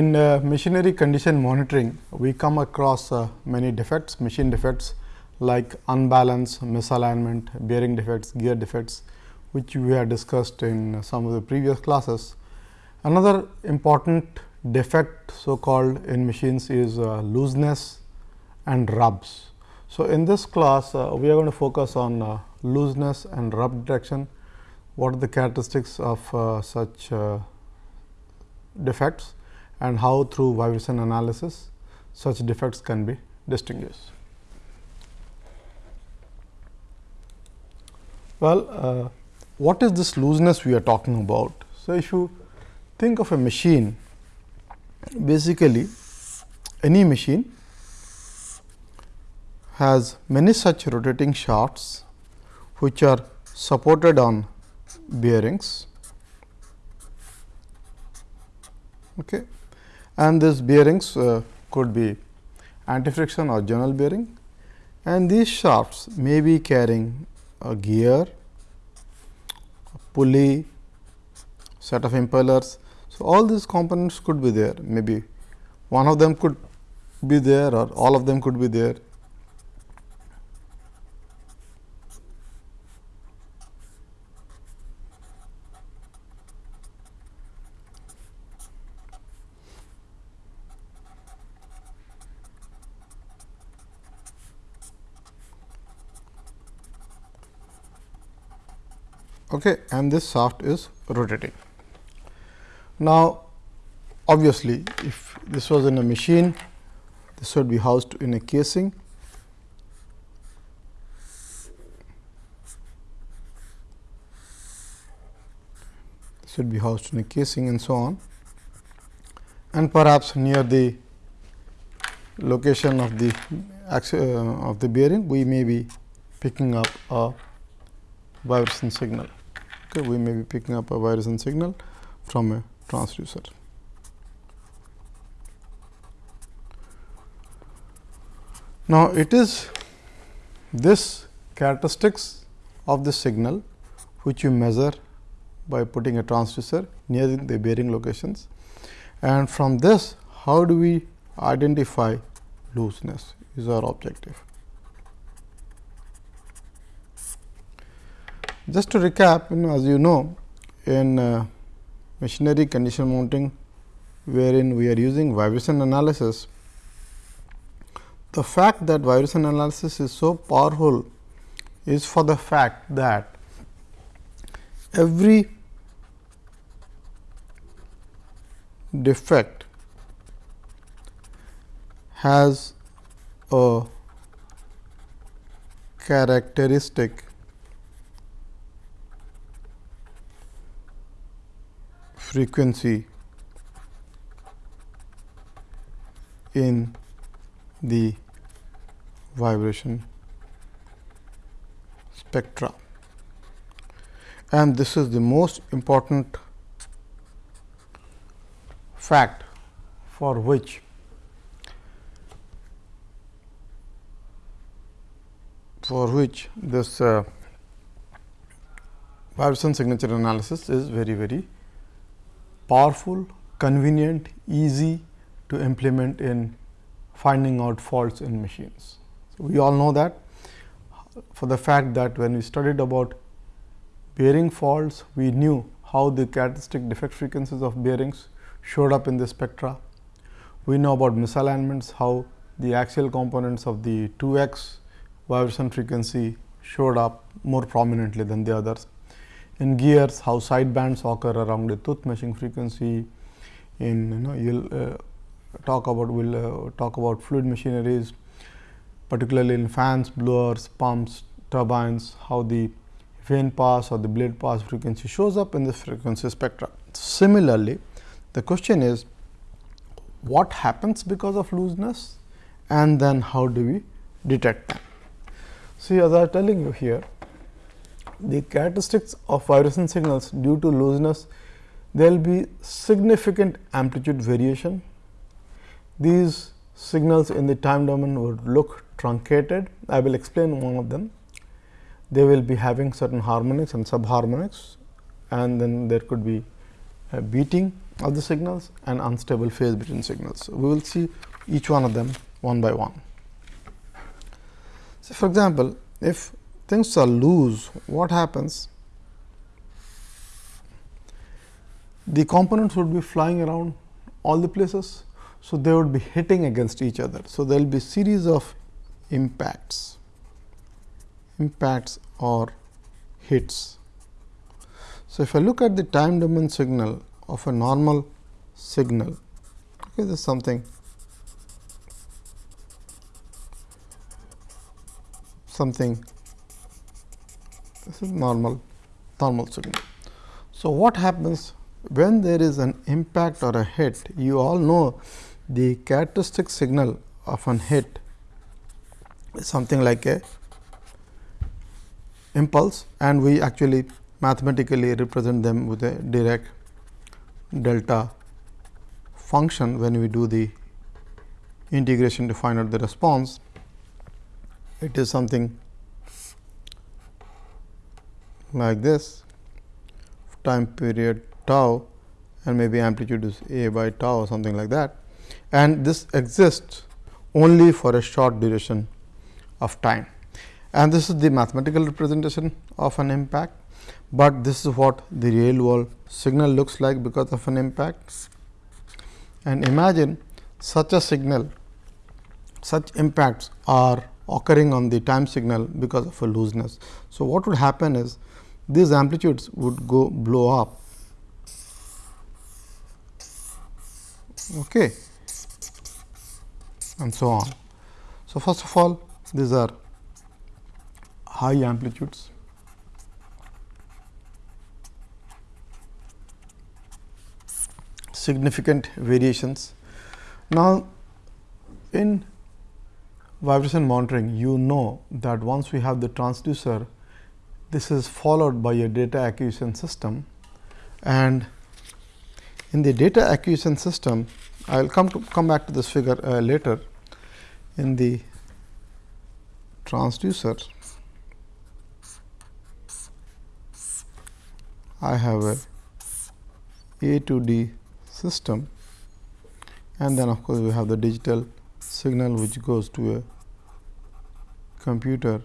In uh, machinery condition monitoring, we come across uh, many defects, machine defects like unbalance, misalignment, bearing defects, gear defects, which we have discussed in some of the previous classes. Another important defect so called in machines is uh, looseness and rubs. So, in this class uh, we are going to focus on uh, looseness and rub detection, what are the characteristics of uh, such defects and how through vibration analysis such defects can be distinguished. Well, uh, what is this looseness we are talking about? So, if you think of a machine, basically any machine has many such rotating shafts which are supported on bearings okay. And these bearings uh, could be anti friction or general bearing. And these shafts may be carrying a gear, a pulley, set of impellers. So, all these components could be there. Maybe one of them could be there or all of them could be there okay, and this shaft is rotating. Now, obviously, if this was in a machine, this would be housed in a casing. This would be housed in a casing and so on and perhaps near the location of the uh, of the bearing we may be picking up a vibration signal okay, we may be picking up a vibration signal from a transducer. Now, it is this characteristics of the signal which you measure by putting a transducer near the bearing locations and from this how do we identify looseness is our objective. Just to recap, you know, as you know, in uh, machinery condition monitoring, wherein we are using vibration analysis, the fact that vibration analysis is so powerful is for the fact that every defect has a characteristic frequency in the vibration spectra. And this is the most important fact for which for which this uh, vibration signature analysis is very very powerful, convenient, easy to implement in finding out faults in machines. So, we all know that for the fact that when we studied about bearing faults, we knew how the characteristic defect frequencies of bearings showed up in the spectra. We know about misalignments, how the axial components of the 2 x vibration frequency showed up more prominently than the others in gears how side bands occur around the tooth meshing frequency in you know you will uh, talk about we will uh, talk about fluid machineries particularly in fans blowers pumps turbines how the vane pass or the blade pass frequency shows up in the frequency spectra similarly the question is what happens because of looseness? And then how do we detect them? See as i am telling you here the characteristics of vibration signals due to looseness, there will be significant amplitude variation. These signals in the time domain would look truncated. I will explain one of them. They will be having certain harmonics and subharmonics and then there could be a beating of the signals and unstable phase between signals. So, we will see each one of them one by one. So, for example, if things are loose, what happens? The components would be flying around all the places. So, they would be hitting against each other. So, there will be series of impacts, impacts or hits. So, if I look at the time domain signal of a normal signal, okay, this is something something this is normal thermal signal. So, what happens when there is an impact or a hit you all know the characteristic signal of an hit is something like a impulse and we actually mathematically represent them with a Dirac delta function when we do the integration to find out the response. It is something like this time period tau and maybe amplitude is a by tau or something like that and this exists only for a short duration of time and this is the mathematical representation of an impact, but this is what the real world signal looks like because of an impact. And imagine such a signal, such impacts are occurring on the time signal because of a looseness. So, what would happen is these amplitudes would go blow up okay, and so on. So, first of all these are high amplitudes. significant variations. Now, in vibration monitoring you know that once we have the transducer this is followed by a data acquisition system. And in the data acquisition system I will come to come back to this figure uh, later. In the transducer I have a A to D system. And then of course, we have the digital signal which goes to a computer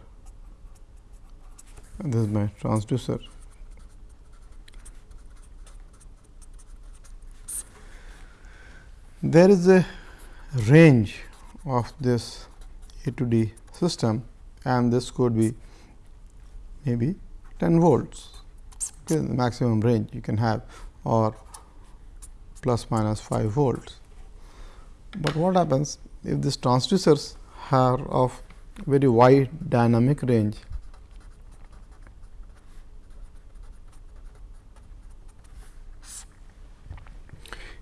this is my transducer. There is a range of this A to D system and this could be maybe 10 volts okay, the maximum range you can have or plus minus 5 volts. But what happens if these transducers are of very wide dynamic range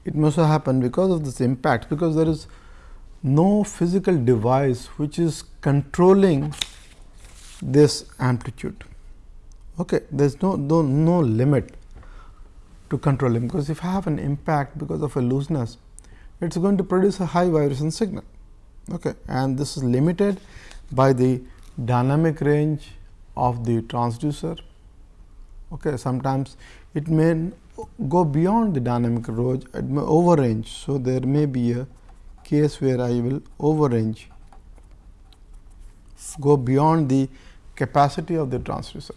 it must have happened because of this impact because there is no physical device which is controlling this amplitude. Okay there is no, no no limit to controlling because if I have an impact because of a looseness it is going to produce a high vibration signal. Okay and this is limited by the dynamic range of the transducer. Okay sometimes it may go beyond the dynamic range it may over range so there may be a case where I will over range go beyond the capacity of the transducer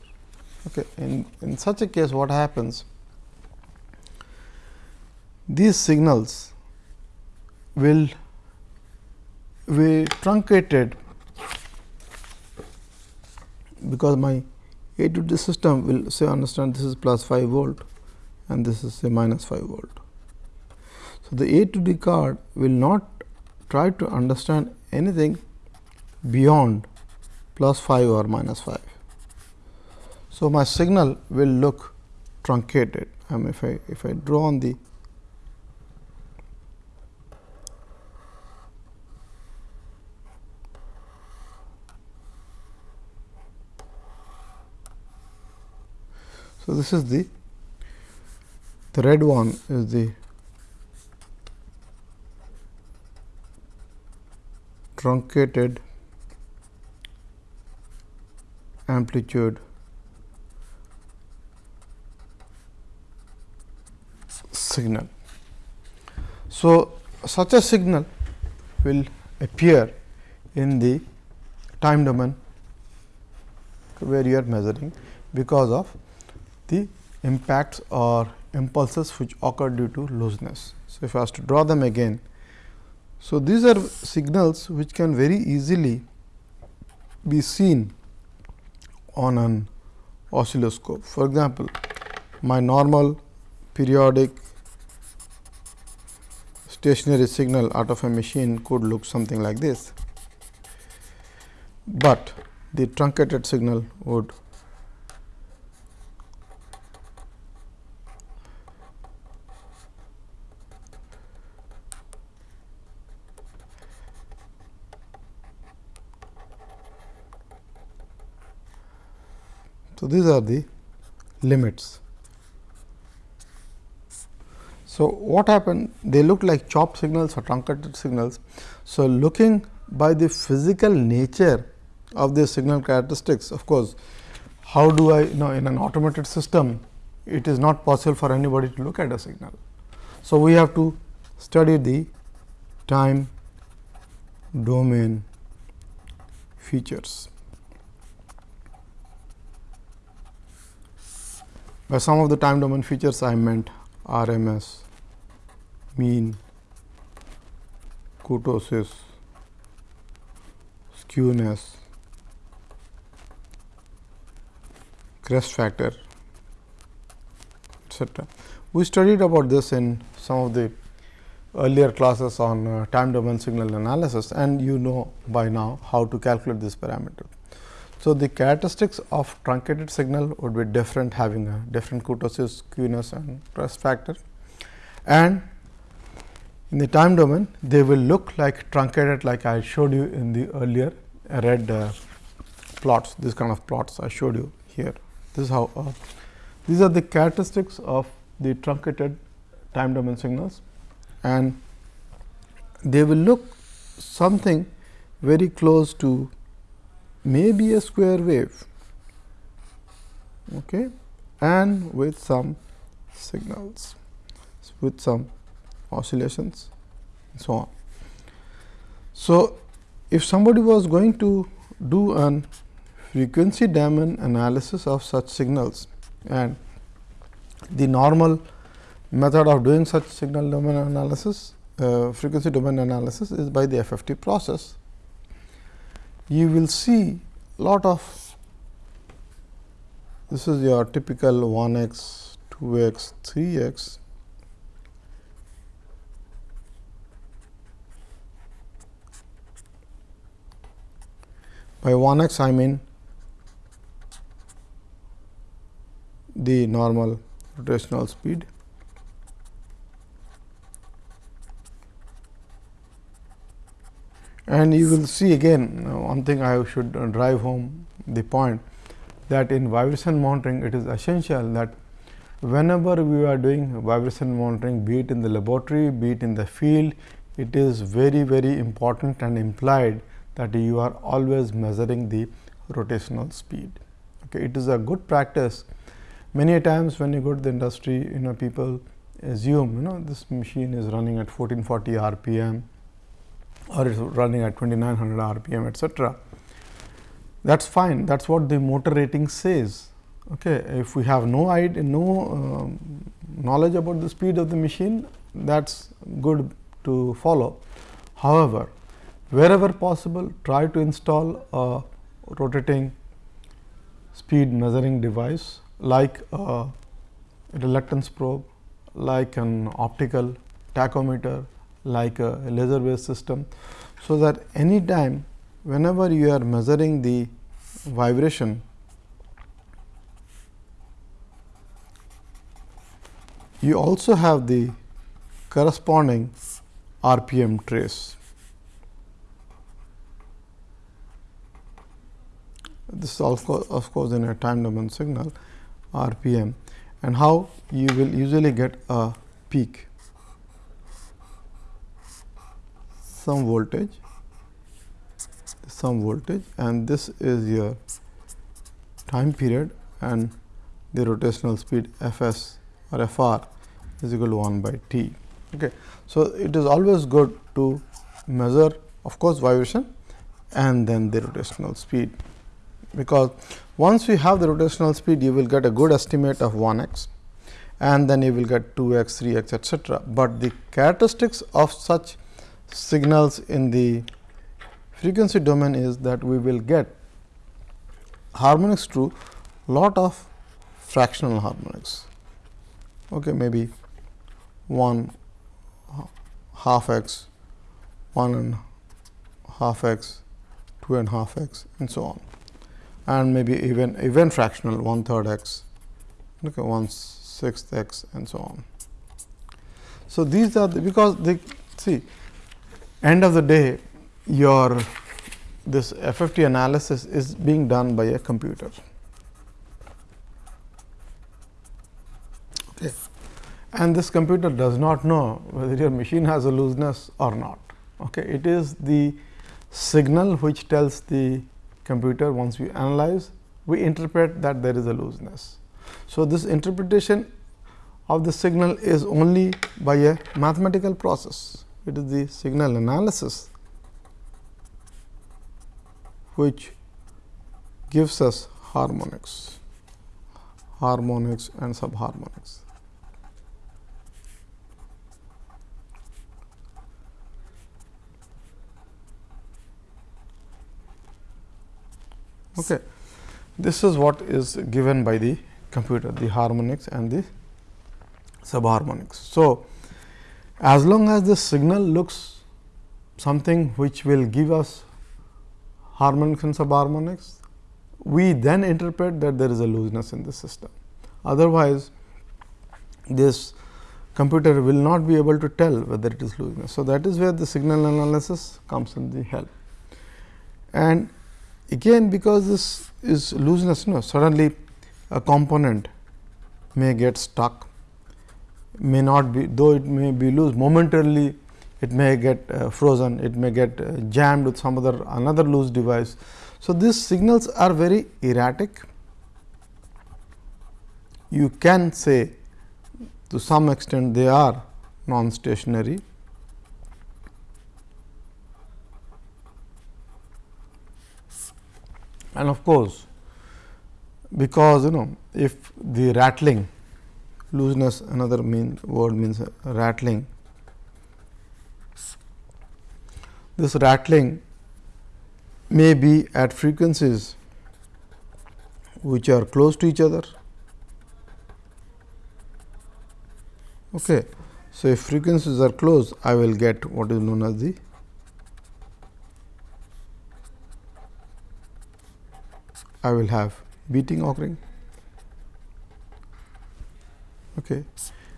Okay. In, in such a case what happens? These signals will be truncated because my A to D system will say understand this is plus 5 volt and this is a minus 5 volt. So, the A to D card will not try to understand anything beyond plus 5 or minus 5. So, my signal will look truncated. Um, if I if I draw on the So, this is the the red one is the truncated amplitude signal. So, such a signal will appear in the time domain where you are measuring because of the impacts or impulses which occur due to looseness. So, if I was to draw them again. So, these are signals which can very easily be seen on an oscilloscope. For example, my normal periodic stationary signal out of a machine could look something like this, but the truncated signal would So, these are the limits. So, what happened? They look like chopped signals or truncated signals. So, looking by the physical nature of the signal characteristics, of course, how do I you know in an automated system, it is not possible for anybody to look at a signal. So, we have to study the time domain features. By some of the time domain features I meant RMS, mean, kurtosis, skewness, crest factor etc. We studied about this in some of the earlier classes on uh, time domain signal analysis and you know by now how to calculate this parameter. So, the characteristics of truncated signal would be different having a different kurtosis, skewness and crest factor and in the time domain they will look like truncated like I showed you in the earlier red uh, plots this kind of plots I showed you here. This is how uh, these are the characteristics of the truncated time domain signals and they will look something very close to maybe a square wave okay, and with some signals with some oscillations and so on. So, if somebody was going to do an frequency domain analysis of such signals and the normal method of doing such signal domain analysis uh, frequency domain analysis is by the FFT process you will see lot of this is your typical 1 x, 2 x, 3 x. By 1 x I mean the normal rotational speed And you will see again uh, one thing I should uh, drive home the point that in vibration monitoring it is essential that whenever we are doing vibration monitoring be it in the laboratory be it in the field it is very very important and implied that you are always measuring the rotational speed. Okay. It is a good practice many times when you go to the industry you know people assume you know this machine is running at 1440 rpm or it is running at 2900 rpm etcetera. That is fine that is what the motor rating says. Okay. If we have no idea, no uh, knowledge about the speed of the machine that is good to follow. However, wherever possible try to install a rotating speed measuring device like a reluctance probe, like an optical tachometer, like a laser based system. So, that any time whenever you are measuring the vibration you also have the corresponding RPM trace. This is also of course, in a time domain signal RPM and how you will usually get a peak. Some voltage some voltage and this is your time period and the rotational speed f s or f r is equal to 1 by t. Okay. So, it is always good to measure of course, vibration and then the rotational speed, because once we have the rotational speed you will get a good estimate of 1 x and then you will get 2 x, 3 x etcetera. But the characteristics of such signals in the frequency domain is that we will get harmonics to lot of fractional harmonics, okay, maybe 1 half x, 1 and half x, 2 and half x and so on and maybe even even fractional 1 third x, okay, 1 sixth x and so on. So, these are the, because they see end of the day your this FFT analysis is being done by a computer. Okay. And this computer does not know whether your machine has a looseness or not. Okay. It is the signal which tells the computer once we analyze, we interpret that there is a looseness. So, this interpretation of the signal is only by a mathematical process. It is the signal analysis which gives us harmonics, harmonics and subharmonics. Okay. This is what is given by the computer, the harmonics and the subharmonics. So, as long as the signal looks something which will give us harmonics and subharmonics, we then interpret that there is a looseness in the system. Otherwise, this computer will not be able to tell whether it is looseness. So, that is where the signal analysis comes in the help. And again because this is looseness, no, suddenly a component may get stuck, may not be though it may be loose momentarily it may get uh, frozen, it may get uh, jammed with some other another loose device. So, these signals are very erratic. You can say to some extent they are non-stationary. And of course, because you know if the rattling looseness another mean word means rattling this rattling may be at frequencies which are close to each other. Okay. So, if frequencies are close, I will get what is known as the I will have beating occurring. Okay.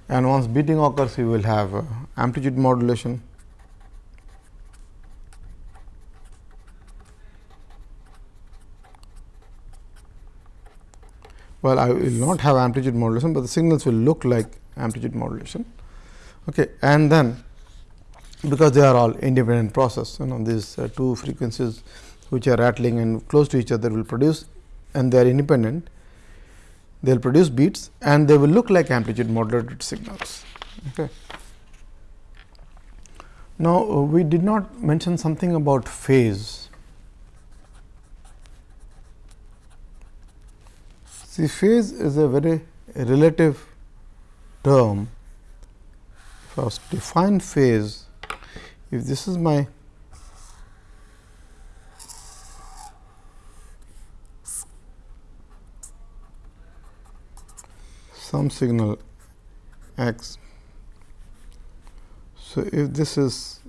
And once beating occurs, you will have uh, amplitude modulation well I will not have amplitude modulation, but the signals will look like amplitude modulation. Okay. And then because they are all independent process you know these uh, two frequencies which are rattling and close to each other will produce and they are independent they will produce beats and they will look like amplitude modulated signals. Okay. Now, uh, we did not mention something about phase See phase is a very relative term. First define phase, if this is my some signal x. So, if this is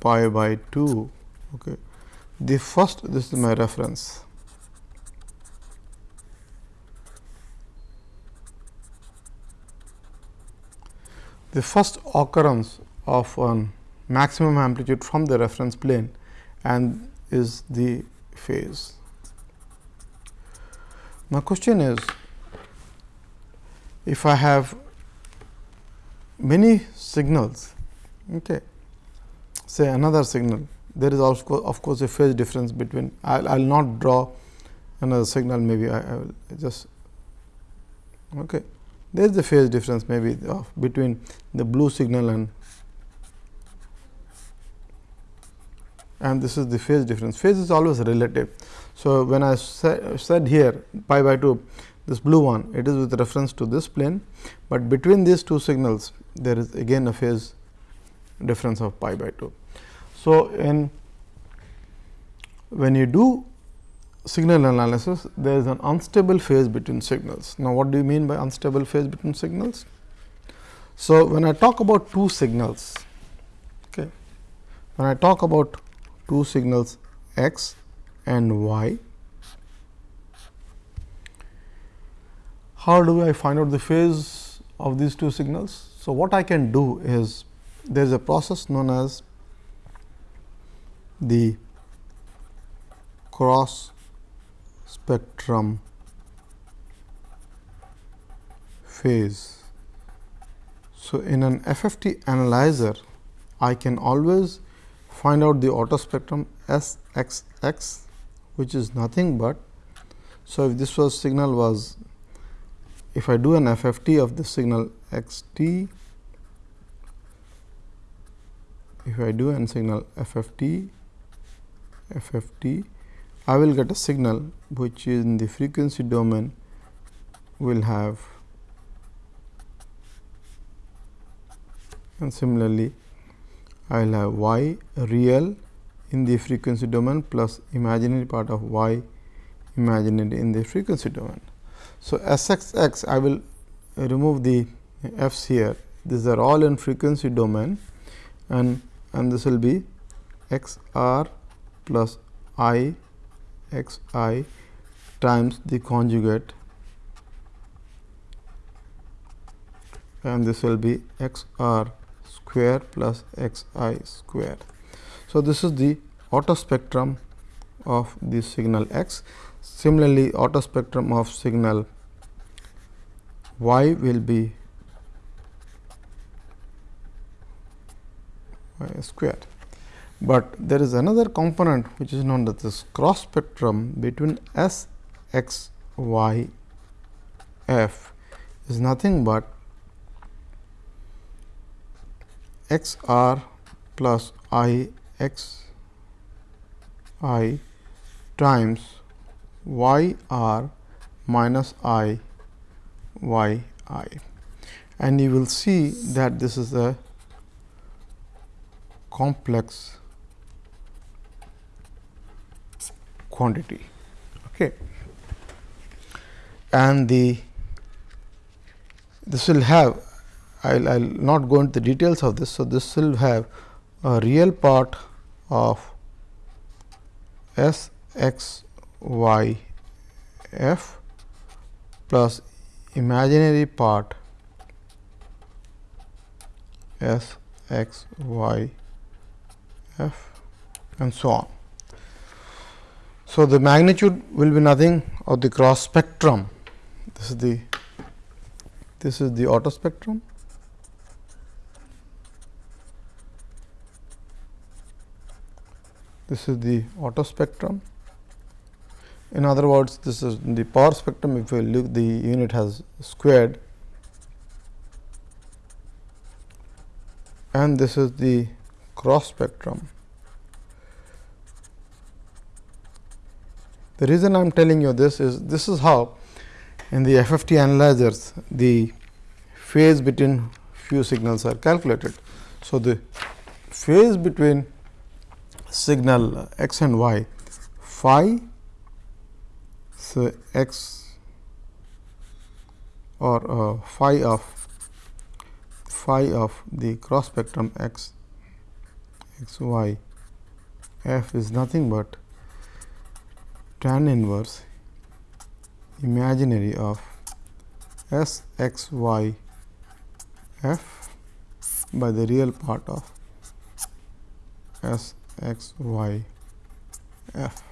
pi by 2, okay, the first this is my reference the first occurrence of an maximum amplitude from the reference plane and is the phase. My question is if I have many signals, okay, say another signal, there is also of course a phase difference between I will not draw another signal maybe I, I will just okay there is the phase difference maybe of between the blue signal and and this is the phase difference. Phase is always relative. So, when I sa said here pi by 2 this blue one it is with reference to this plane, but between these two signals there is again a phase difference of pi by 2. So, in when you do signal analysis there is an unstable phase between signals. Now, what do you mean by unstable phase between signals? So, when I talk about two signals, okay, when I talk about two signals x and y, how do I find out the phase of these two signals? So, what I can do is there is a process known as the cross spectrum phase. So, in an FFT analyzer, I can always find out the auto spectrum S x x, which is nothing but. So, if this was signal was, if I do an FFT of the signal x t, if I do an signal FFT, FFT, I will get a signal which in the frequency domain will have and similarly I will have y real in the frequency domain plus imaginary part of y imaginary in the frequency domain. So, S x x I will remove the f's here these are all in frequency domain and and this will be x r plus i x i times the conjugate and this will be x r square plus x i square. So, this is the auto spectrum of the signal x. Similarly, auto spectrum of signal y will be y square but there is another component which is known as this cross spectrum between S x y f is nothing but x r plus i x i times y r minus i y i and you will see that this is a complex quantity. Okay. And the this will have I will I'll not go into the details of this. So, this will have a real part of S x y f plus imaginary part S x y f and so on. So, the magnitude will be nothing of the cross spectrum. This is the this is the auto spectrum. This is the auto spectrum. In other words, this is the power spectrum. If you look, the unit has squared, and this is the cross spectrum. The reason I am telling you this is this is how in the FFT analyzers the phase between few signals are calculated. So, the phase between signal x and y phi so x or uh, phi of phi of the cross spectrum x x y f is nothing but tan inverse imaginary of S x y f by the real part of S x y f.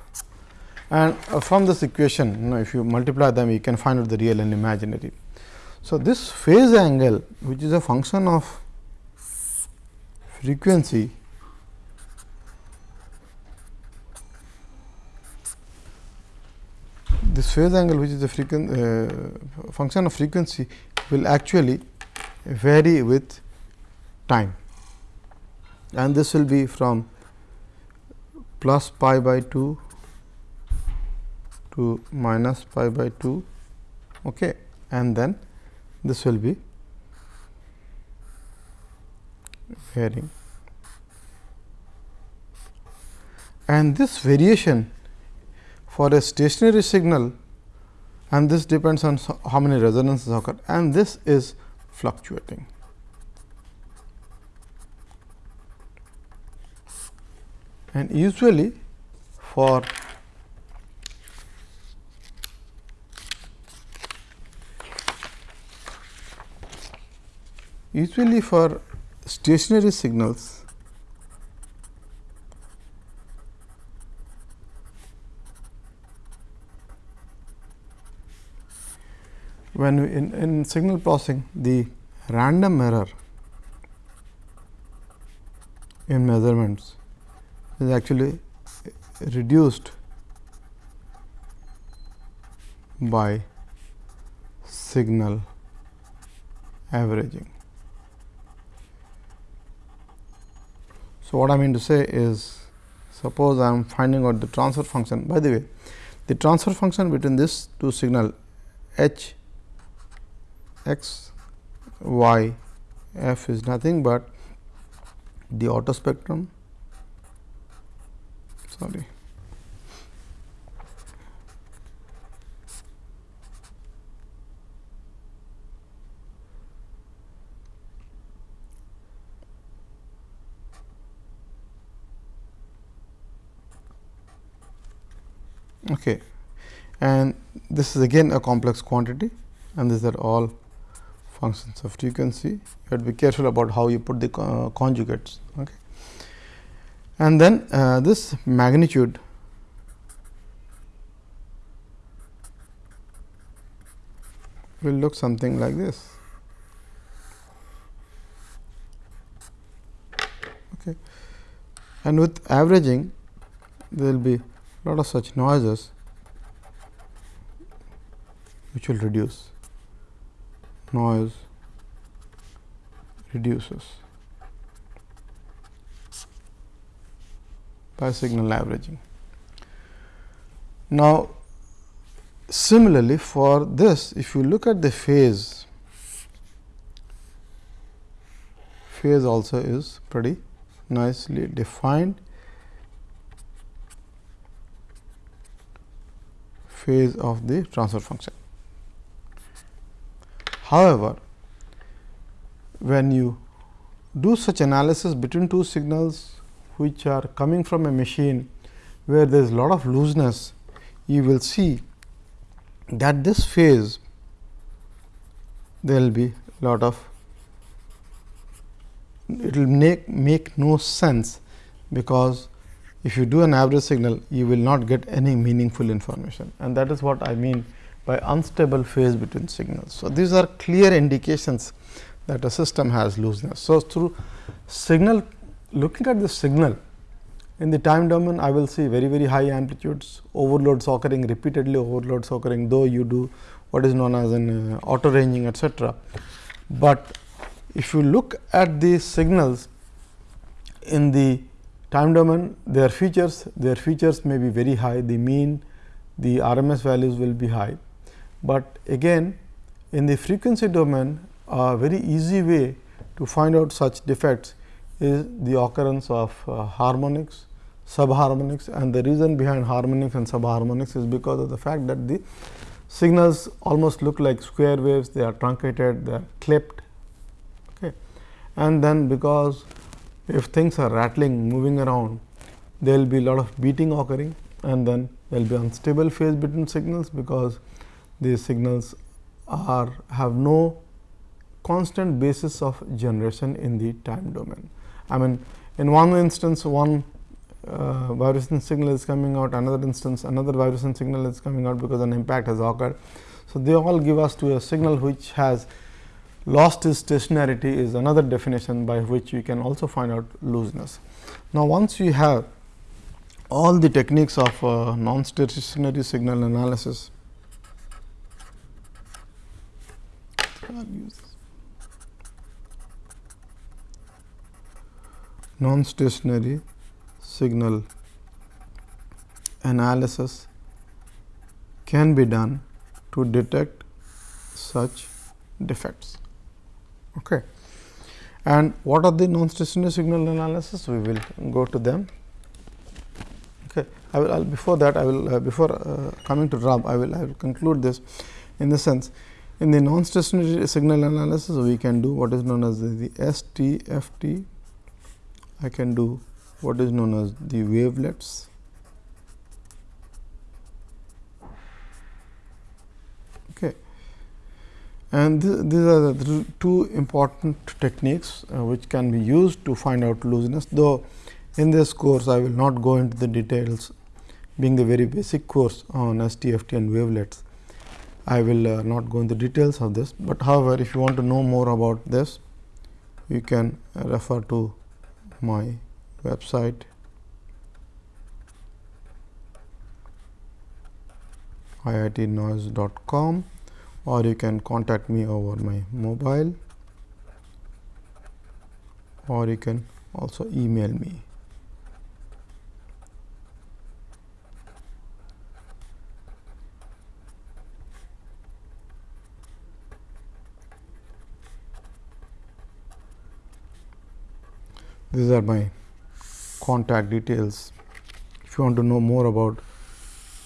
And uh, from this equation, you know, if you multiply them, you can find out the real and imaginary. So, this phase angle, which is a function of frequency this phase angle which is a uh, function of frequency will actually vary with time and this will be from plus pi by 2 to minus pi by 2 okay. and then this will be varying and this variation for a stationary signal and this depends on how many resonances occur and this is fluctuating. And usually for usually for stationary signals when we in, in signal processing the random error in measurements is actually reduced by signal averaging. So, what I mean to say is suppose I am finding out the transfer function by the way the transfer function between this two signal h x y f is nothing but the auto spectrum okay. And this is again a complex quantity and these are all functions of frequency. You have to be careful about how you put the uh, conjugates okay and then uh, this magnitude. Will look something like this. Okay. And with averaging there will be lot of such noises which will reduce. Noise reduces by signal averaging. Now, similarly for this if you look at the phase, phase also is pretty nicely defined phase of the transfer function. However, when you do such analysis between two signals which are coming from a machine where there is a lot of looseness, you will see that this phase there will be lot of it will make make no sense because if you do an average signal, you will not get any meaningful information and that is what I mean by unstable phase between signals. So, these are clear indications that a system has looseness. So, through signal looking at the signal in the time domain I will see very very high amplitudes overloads occurring repeatedly overloads occurring though you do what is known as an uh, auto ranging etc. But if you look at the signals in the time domain their features their features may be very high the mean the RMS values will be high. But again in the frequency domain a very easy way to find out such defects is the occurrence of uh, harmonics, subharmonics and the reason behind harmonics and subharmonics is because of the fact that the signals almost look like square waves, they are truncated, they are clipped. Okay. And then because if things are rattling moving around there will be a lot of beating occurring and then there will be unstable phase between signals because these signals are have no constant basis of generation in the time domain. I mean in one instance one uh, vibration signal is coming out another instance another vibration signal is coming out because an impact has occurred. So, they all give us to a signal which has Lost its stationarity is another definition by which you can also find out looseness. Now, once you have all the techniques of uh, non-stationary signal analysis, I'll use this. Non-stationary signal analysis can be done to detect such defects. Okay. And what are the non-stationary signal analysis? We will go to them. Okay. I will I'll, before that I will uh, before uh, coming to RUB I will I will conclude this in the sense in the non-stationary signal analysis we can do what is known as the, the STFT. I can do what is known as the wavelets. Okay. And th these are the two important techniques uh, which can be used to find out looseness, though in this course I will not go into the details being the very basic course on STFT and wavelets. I will uh, not go into the details of this, but however, if you want to know more about this, you can refer to my website. Iitnoise.com or you can contact me over my mobile. Or you can also email me. These are my contact details. If you want to know more about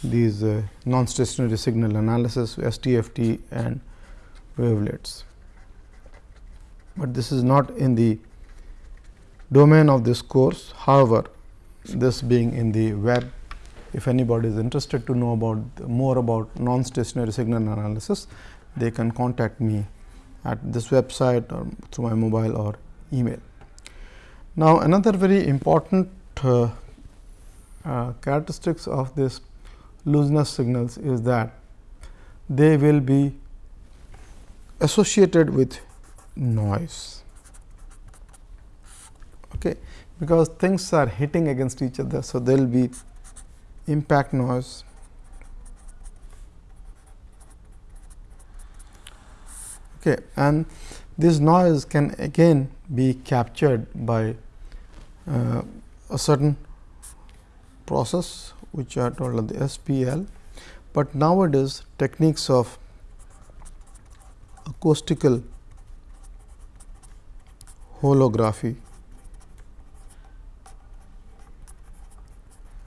these uh, non-stationary signal analysis, STFT and wavelets. But this is not in the domain of this course. However, this being in the web, if anybody is interested to know about more about non-stationary signal analysis, they can contact me at this website or through my mobile or email. Now, another very important uh, uh, characteristics of this looseness signals is that they will be associated with noise. Okay, because things are hitting against each other. So, there will be impact noise. Okay, and this noise can again be captured by uh, a certain process which are called the SPL, but nowadays techniques of acoustical holography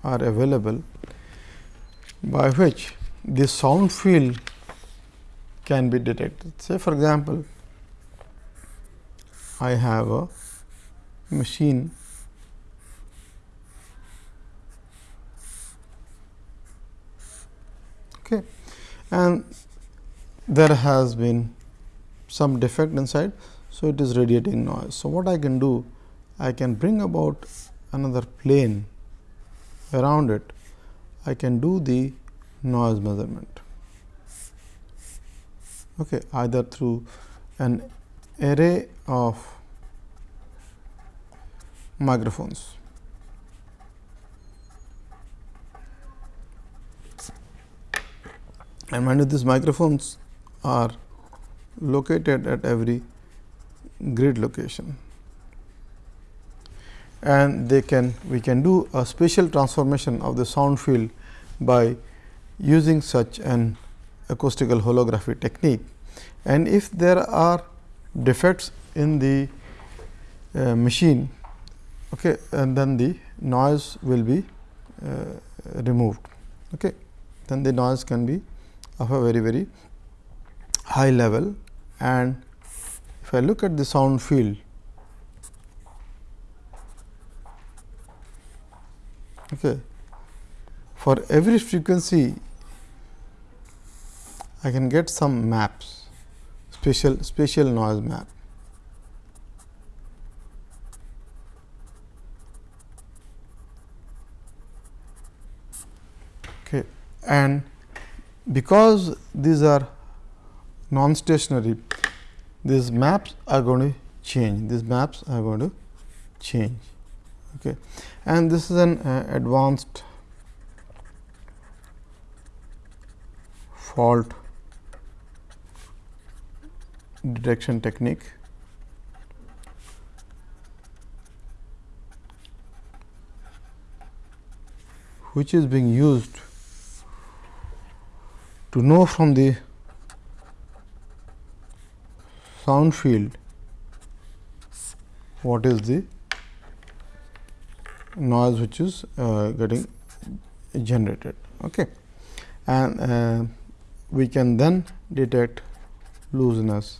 are available by which the sound field can be detected. Say for example, I have a machine okay. And there has been some defect inside. So, it is radiating noise. So, what I can do? I can bring about another plane around it. I can do the noise measurement okay, either through an array of microphones. And mind you these microphones are located at every grid location and they can we can do a spatial transformation of the sound field by using such an acoustical holography technique. And if there are defects in the uh, machine, okay, and then the noise will be uh, removed. Okay. Then the noise can be of a very very high level and if I look at the sound field okay, for every frequency I can get some maps spatial spatial noise map. Okay. And because these are non-stationary, these maps are going to change, these maps are going to change. Okay. And this is an uh, advanced fault detection technique which is being used to know from the sound field what is the noise which is uh, getting generated. Okay. And uh, we can then detect looseness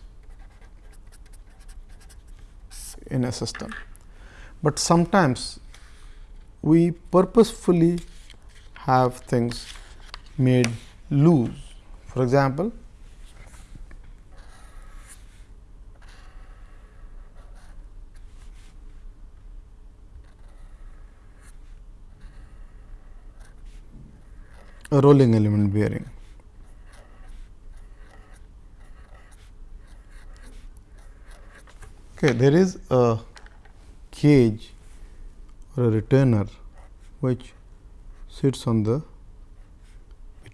in a system. But sometimes we purposefully have things made loose. For example, a rolling element bearing. Okay, there is a cage or a retainer which sits on the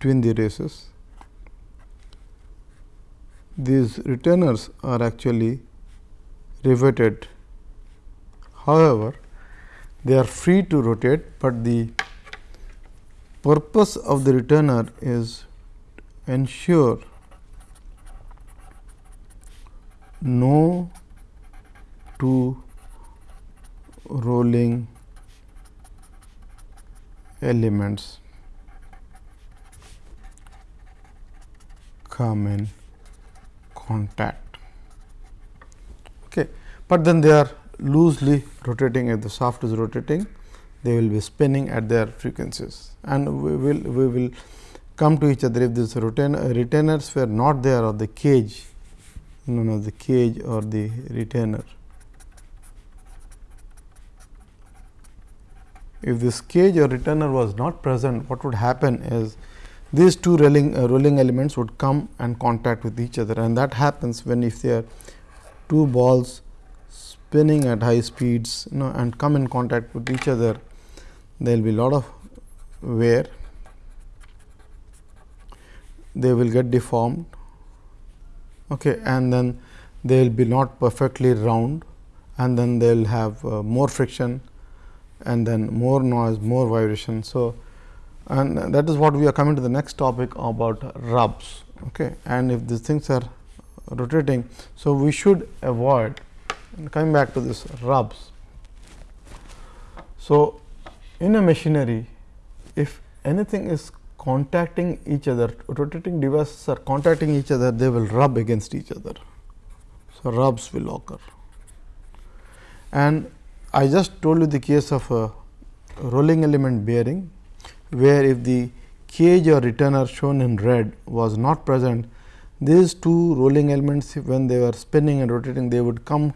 between the races. These retainers are actually riveted. However, they are free to rotate, but the purpose of the retainer is ensure no two rolling elements come in contact. Okay. But then they are loosely rotating if the shaft is rotating they will be spinning at their frequencies and we will we will come to each other if this retain, retainers were not there or the cage known as the cage or the retainer. If this cage or retainer was not present, what would happen is these two rolling, uh, rolling elements would come and contact with each other. And that happens when if they are two balls spinning at high speeds you know, and come in contact with each other there will be lot of wear, they will get deformed. Okay, and then they will be not perfectly round and then they will have uh, more friction and then more noise, more vibration. So, and that is what we are coming to the next topic about rubs. Okay. And if these things are rotating, so we should avoid coming back to this rubs. So, in a machinery, if anything is contacting each other, rotating devices are contacting each other, they will rub against each other. So, rubs will occur. And I just told you the case of a rolling element bearing, where if the cage or retainer shown in red was not present, these two rolling elements when they were spinning and rotating, they would come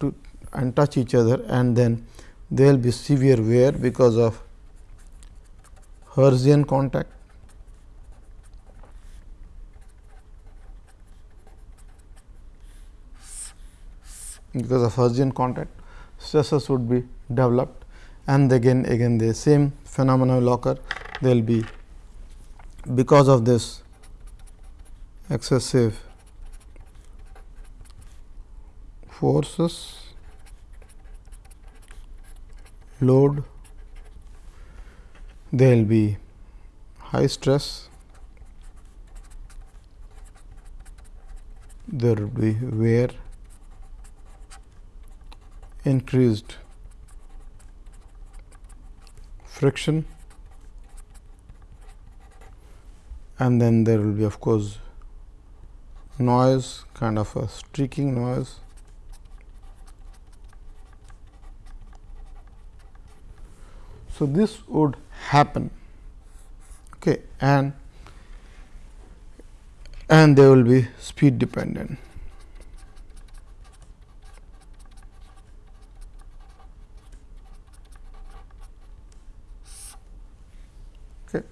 to and touch each other and then there will be severe wear because of Hertzian contact. Because of Hertzian contact, stresses would be developed and again again the same phenomena will occur. There will be because of this excessive forces load, there will be high stress, there will be wear, increased friction. And then there will be of course noise kind of a streaking noise. So, this would happen. Okay, and and they will be speed dependent. Okay.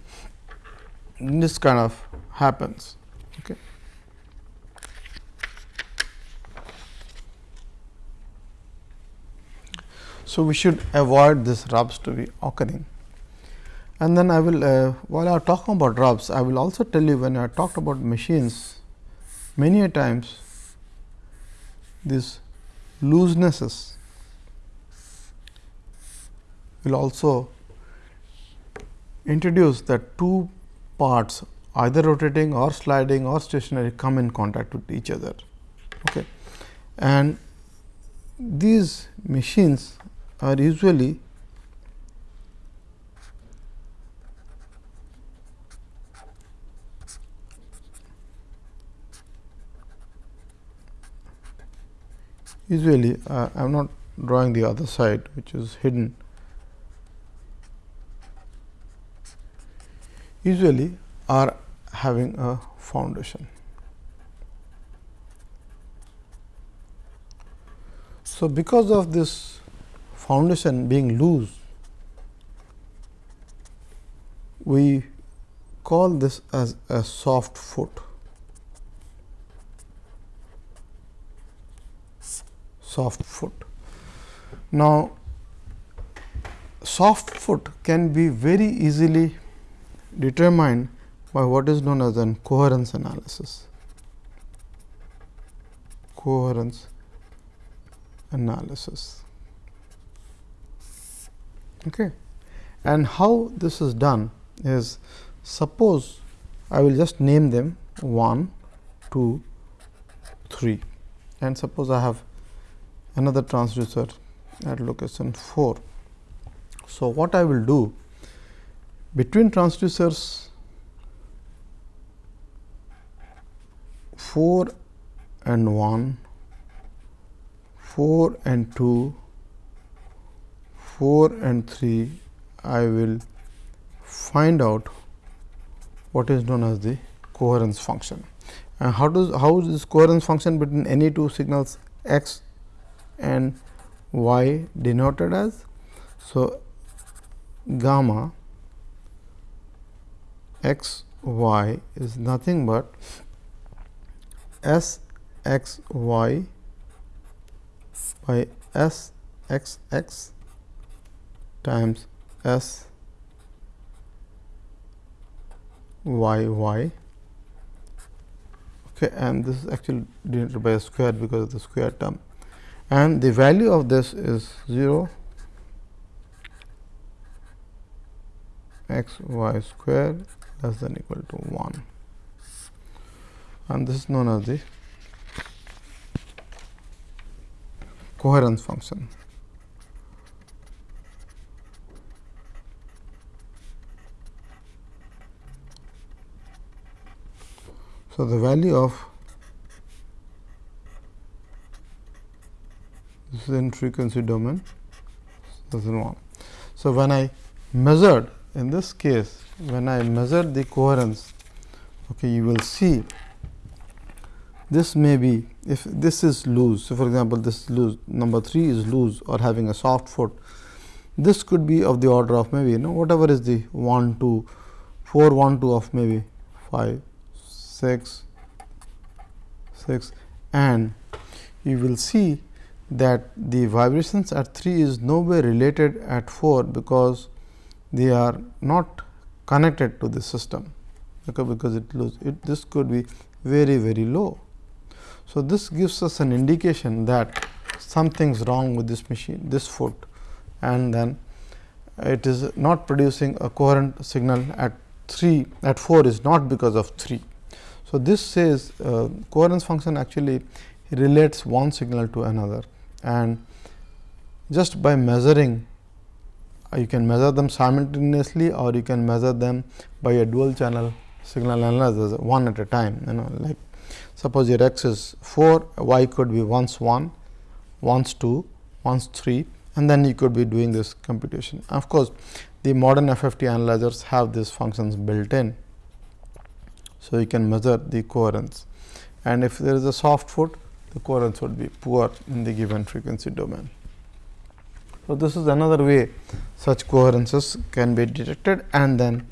This kind of happens. Okay. So, we should avoid this rubs to be occurring. And then I will uh, while I am talking about rubs, I will also tell you when I talked about machines many a times these loosenesses will also introduce that two parts either rotating or sliding or stationary come in contact with each other. Okay. And these machines are usually usually uh, I am not drawing the other side which is hidden usually are having a foundation. So, because of this foundation being loose, we call this as a soft foot. Soft foot. Now, soft foot can be very easily determined by what is known as an coherence analysis. Coherence analysis. Okay. And how this is done is suppose I will just name them 1, 2, 3 and suppose I have another transducer at location 4. So, what I will do between transducers 4 and 1, 4 and 2, 4 and 3, I will find out what is known as the coherence function. And how does how is this coherence function between any two signals x and y denoted as? So, gamma x y is nothing but s x y by s x x times s y y. Okay and this is actually denoted by a square because of the square term. And the value of this is 0 x y square less than equal to 1 and this is known as the coherence function. So, the value of this is in frequency domain this is 1. So, when I measured in this case when I measure the coherence okay, you will see this may be if this is loose. So, for example, this loose number 3 is loose or having a soft foot. This could be of the order of maybe you know whatever is the 1 2 4 1 2 of maybe 5 6 6 and you will see that the vibrations at 3 is nowhere related at 4 because they are not connected to the system okay, because it lose it this could be very very low. So, this gives us an indication that something is wrong with this machine this foot and then it is not producing a coherent signal at 3 at 4 is not because of 3. So, this says uh, coherence function actually relates one signal to another and just by measuring Uh, you can measure them simultaneously or you can measure them by a dual channel signal analysis one at a time you know like suppose your x is 4 y could be once 1 once 2 once 3 and then you could be doing this computation. Of course the modern FFT analyzers have these functions built in so you can measure the coherence. And if there is a soft foot the coherence would be poor in the given frequency domain so, this is another way such coherences can be detected and then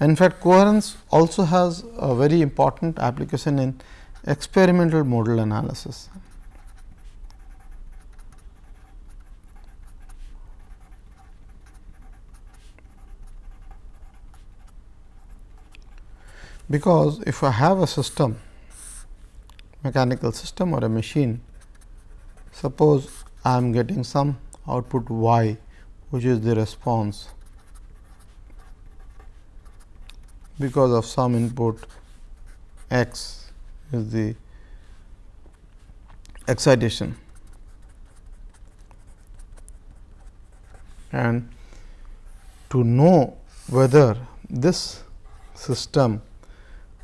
in fact, coherence also has a very important application in experimental modal analysis. Because if I have a system mechanical system or a machine suppose I am getting some output y which is the response because of some input x is the excitation. And to know whether this system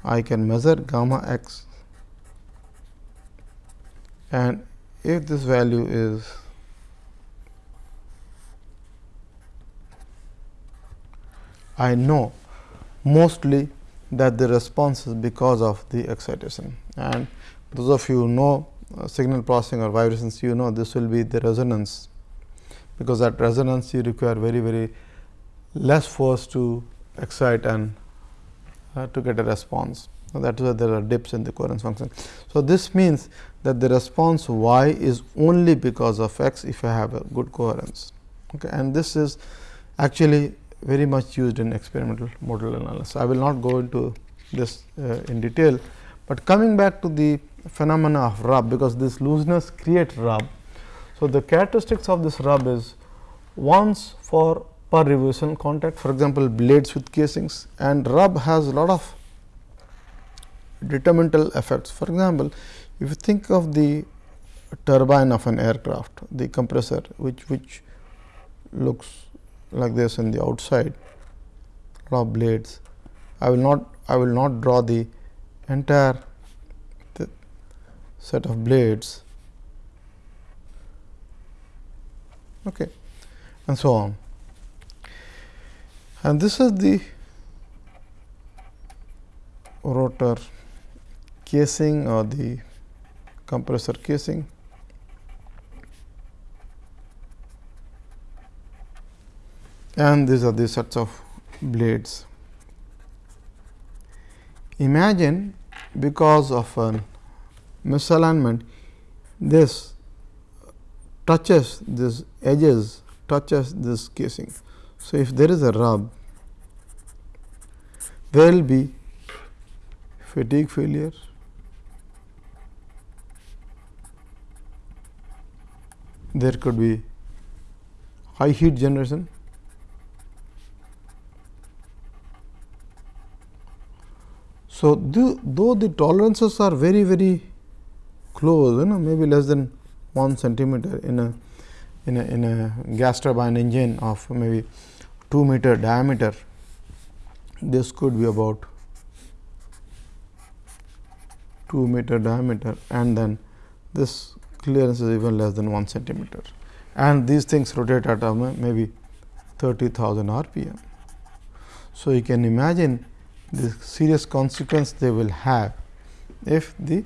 I can measure gamma x and if this value is I know mostly that the response is because of the excitation and those of you know uh, signal processing or vibrations you know this will be the resonance because at resonance you require very very less force to excite and uh, to get a response. So, that is why there are dips in the coherence function. So, this means that the response y is only because of x if I have a good coherence okay. and this is actually very much used in experimental modal analysis. I will not go into this uh, in detail, but coming back to the phenomena of rub because this looseness creates rub. So, the characteristics of this rub is once for per revolution contact for example, blades with casings and rub has a lot of detrimental effects. For example, if you think of the turbine of an aircraft, the compressor which which looks like this in the outside of blades. I will not I will not draw the entire set of blades okay, and so on. And this is the rotor casing or the compressor casing and these are the sets of blades. Imagine because of a misalignment this touches this edges touches this casing. So, if there is a rub there will be fatigue failure there could be high heat generation So, the, though the tolerances are very very close you know maybe less than 1 centimeter in a in a in a gas turbine engine of maybe 2 meter diameter this could be about 2 meter diameter and then this clearance is even less than 1 centimeter and these things rotate at maybe 30,000 rpm. So, you can imagine the serious consequence they will have if the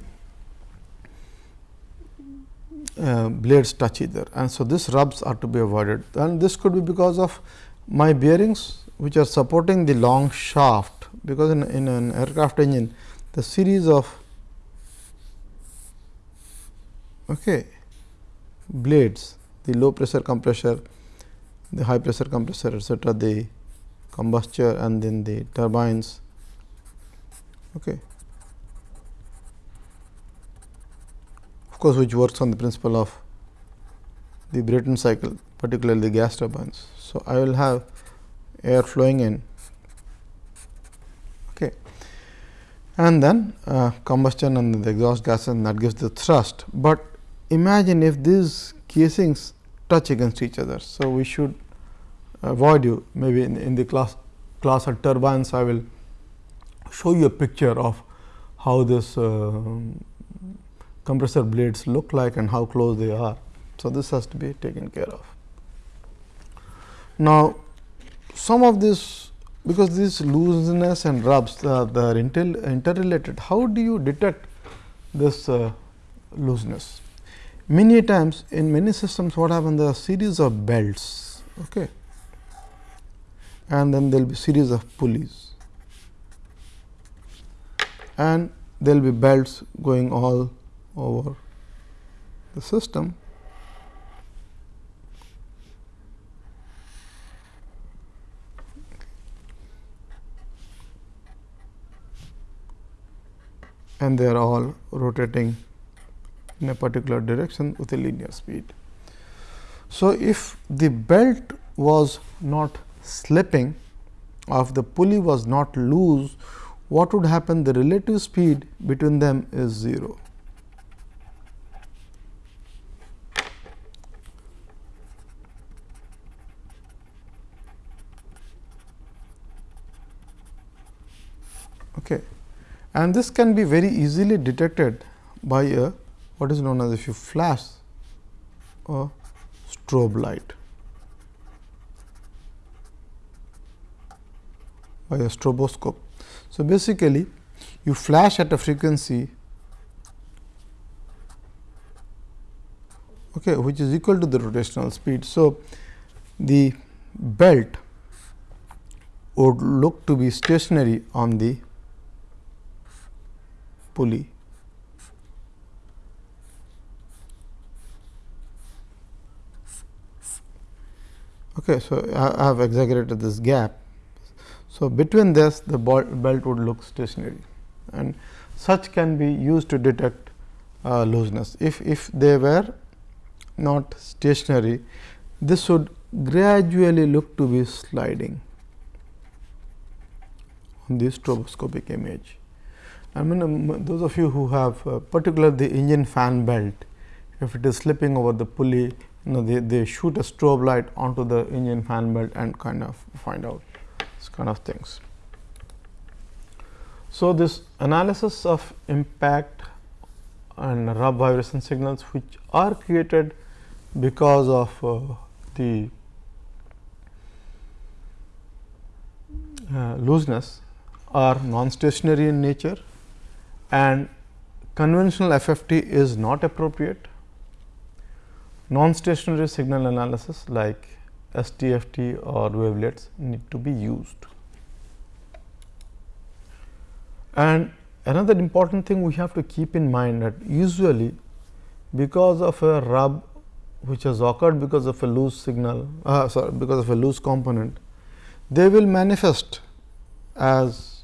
uh, blades touch either. And so this rubs are to be avoided. And this could be because of my bearings which are supporting the long shaft. Because in, in an aircraft engine the series of okay, blades the low pressure compressor the high pressure compressor etcetera the combustor and then the turbines Okay. Of course, which works on the principle of the Brayton cycle particularly the gas turbines. So, I will have air flowing in okay. and then uh, combustion and the exhaust gas and that gives the thrust, but imagine if these casings touch against each other. So, we should avoid you maybe in, in the class class of turbines I will show you a picture of how this uh, compressor blades look like and how close they are. So, this has to be taken care of. Now, some of this because this looseness and rubs uh, are inter interrelated, how do you detect this uh, looseness? Many times in many systems what happens there are series of belts okay. and then there will be series of pulleys and there will be belts going all over the system. and they are all rotating in a particular direction with a linear speed. So, if the belt was not slipping or if the pulley was not loose, what would happen? The relative speed between them is 0. Okay. And this can be very easily detected by a what is known as if you flash a strobe light by a stroboscope. So, basically you flash at a frequency okay, which is equal to the rotational speed. So, the belt would look to be stationary on the pulley. Okay, so I have exaggerated this gap. So, between this the belt would look stationary and such can be used to detect uh, looseness. If, if they were not stationary, this would gradually look to be sliding on the stroboscopic image. I mean um, those of you who have uh, particularly the engine fan belt, if it is slipping over the pulley, you know they, they shoot a strobe light onto the engine fan belt and kind of find out kind of things. So, this analysis of impact and rub vibration signals which are created because of uh, the uh, looseness are non-stationary in nature and conventional FFT is not appropriate. Non-stationary signal analysis like STFT or wavelets need to be used. And another important thing we have to keep in mind that usually because of a rub which has occurred because of a loose signal uh, sorry because of a loose component they will manifest as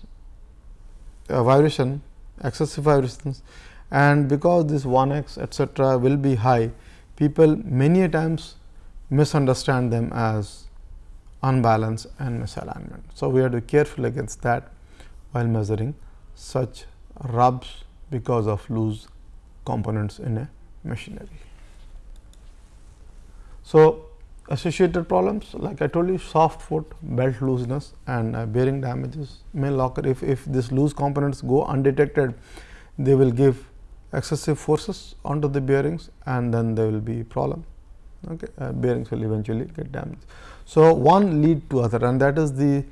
a vibration excessive vibrations and because this 1 x etcetera will be high people many times misunderstand them as unbalance and misalignment. So, we have to be careful against that while measuring such rubs because of loose components in a machinery. So, associated problems like I told you soft foot, belt looseness and uh, bearing damages may occur if, if these loose components go undetected they will give excessive forces onto the bearings and then there will be problem okay. Uh, bearings will eventually get damaged. So, one lead to other and that is the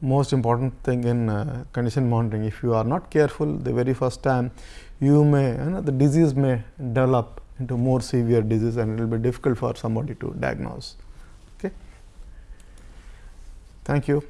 most important thing in uh, condition monitoring if you are not careful the very first time you may you know, the disease may develop into more severe disease and it will be difficult for somebody to diagnose. Okay. Thank you.